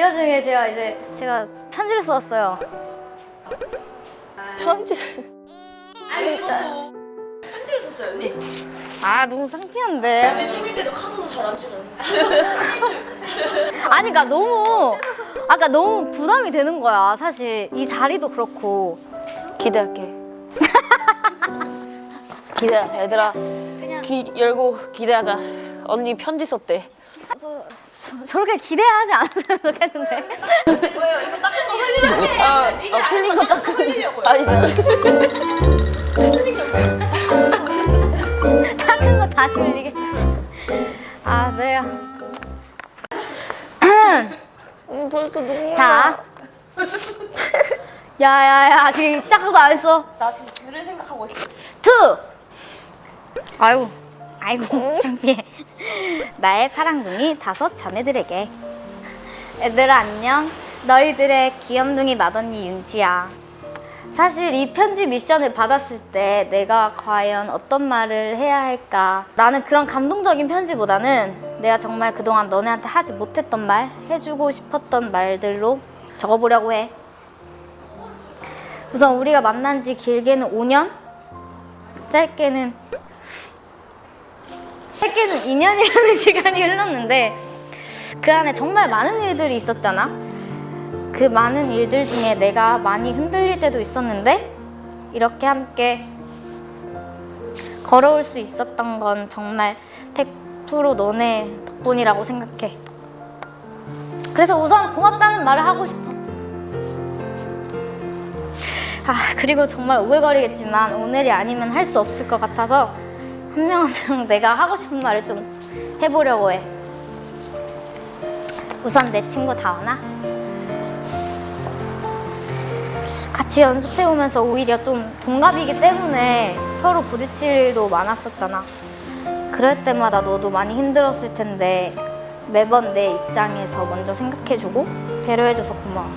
이 와중에 제가 이제 제가 편지를 썼어요. 편지를 아니 이것도 편지를 썼어요 언니 아 너무 창피한데. 우리 생일 때도 카드도 잘안 주면서 아니 그러니까 너무 아까 너무 부담이 되는 거야 사실 이 자리도 그렇고 기대할게. 기대, 얘들아. 귀 열고 기대하자. 언니 편지 썼대. 저렇게 기대하지 않았으면 좋겠는데. 뭐예요 이거 닦은 거 흘리려고 아, 아 흘린 거 닦은. 아니, 닦은 거 다시 흘리게 아. 네요 음, 벌써 눈물. 자 야야야 지금 시작도 안 했어? 나 지금 글을 생각하고 있어. Two. 아이고. 아이고 창피해 나의 사랑둥이 다섯 자매들에게. 얘들아 안녕. 너희들의 귀염둥이 맏언니 윤지야. 사실 이 편지 미션을 받았을 때 내가 과연 어떤 말을 해야 할까? 나는 그런 감동적인 편지보다는 내가 정말 그동안 너네한테 하지 못했던 말 해주고 싶었던 말들로 적어보려고 해. 우선 우리가 만난 지 길게는 5년? 짧게는 짧게는 2년이라는 시간이 흘렀는데 그 안에 정말 많은 일들이 있었잖아. 그 많은 일들 중에 내가 많이 흔들릴 때도 있었는데 이렇게 함께 걸어올 수 있었던 건 정말 100% 너네 덕분이라고 생각해. 그래서 우선 고맙다는 말을 하고 싶어. 아 그리고 정말 오글거리겠지만 오늘이 아니면 할 수 없을 것 같아서 한 명 한 명 내가 하고 싶은 말을 좀 해보려고 해. 우선 내 친구 다원아? 같이 연습해오면서 오히려 좀 동갑이기 때문에 서로 부딪힐 일도 많았었잖아. 그럴 때마다 너도 많이 힘들었을 텐데 매번 내 입장에서 먼저 생각해주고 배려해줘서 고마워.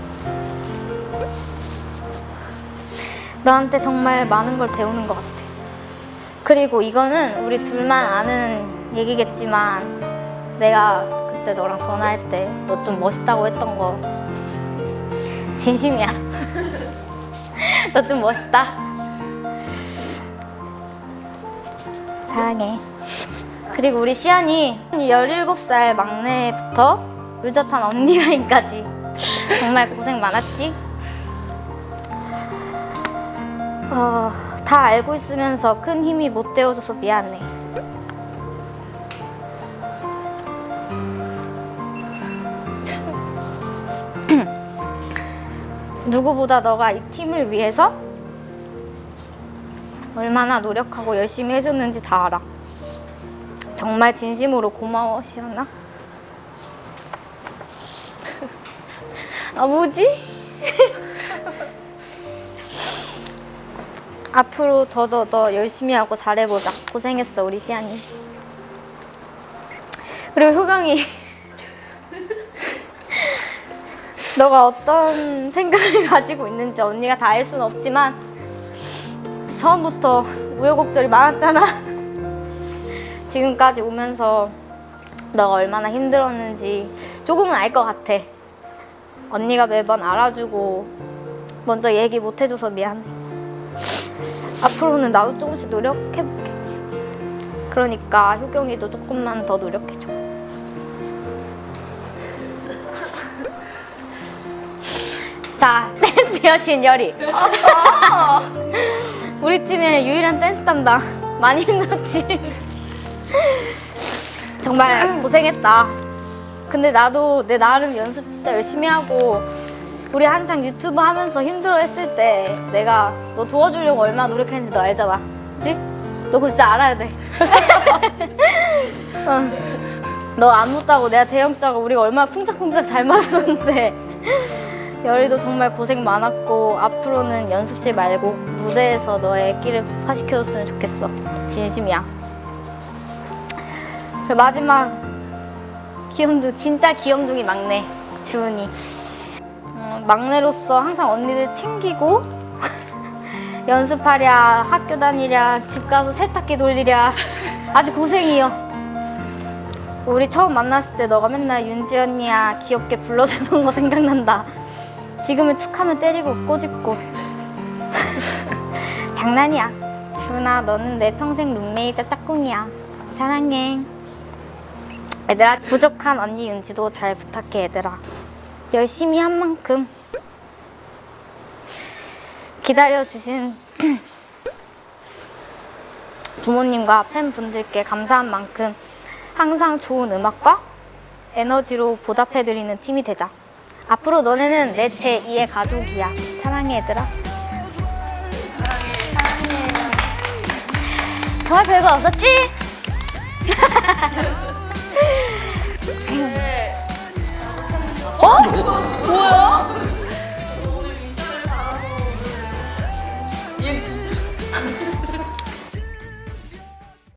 너한테 정말 많은 걸 배우는 것 같아. 그리고 이거는 우리 둘만 아는 얘기겠지만 내가 그때 너랑 전화할 때 너 좀 멋있다고 했던 거 진심이야. 너 좀 멋있다. 사랑해. 그리고 우리 시안이 17살 막내부터 의젓한 언니 라인까지 정말 고생 많았지? 어, 다 알고 있으면서 큰 힘이 못 되어줘서 미안해. 누구보다 너가 이 팀을 위해서 얼마나 노력하고 열심히 해줬는지 다 알아. 정말 진심으로 고마워, 시연아. 아, 뭐지? 앞으로 더더 더 열심히 하고 잘해보자. 고생했어, 우리 시안이. 그리고 효경이 너가 어떤 생각을 가지고 있는지 언니가 다 알 수는 없지만 처음부터 우여곡절이 많았잖아. 지금까지 오면서 너가 얼마나 힘들었는지 조금은 알 것 같아. 언니가 매번 알아주고 먼저 얘기 못 해줘서 미안해. 앞으로는 나도 조금씩 노력해볼게. 그러니까 효경이도 조금만 더 노력해줘. 자, 댄스 여신 열이. 우리 팀의 유일한 댄스 담당. 많이 힘들었지? 정말 고생했다. 근데 나도 내 나름 연습 진짜 열심히 하고 우리 한창 유튜브 하면서 힘들어 했을 때 내가 너 도와주려고 얼마나 노력했는지 너 알잖아. 그치? 너 그거 진짜 알아야 돼. 어. 너안 묻다고 내가 대형자고 우리가 얼마나 쿵짝쿵짝 잘 맞았는데 열이도 정말 고생 많았고 앞으로는 연습실 말고 무대에서 너의 끼를 폭파시켜줬으면 좋겠어. 진심이야. 그리고 마지막 귀염둥 진짜 귀염둥이 막내 주은이. 어, 막내로서 항상 언니들 챙기고 연습하랴 학교 다니랴 집 가서 세탁기 돌리랴 아주 고생이요 우리 처음 만났을 때 너가 맨날 윤지 언니야 귀엽게 불러주던 거 생각난다. 지금은 툭 하면 때리고 꼬집고. 장난이야. 준아, 너는 내 평생 룸메이자 짝꿍이야. 사랑해. 얘들아, 부족한 언니 윤지도 잘 부탁해, 얘들아. 열심히 한 만큼 기다려주신 부모님과 팬분들께 감사한 만큼 항상 좋은 음악과 에너지로 보답해드리는 팀이 되자. 앞으로 너네는 내 제2의 가족이야. 사랑해, 얘들아. 사랑해. 정말 별거 없었지? 뭐야?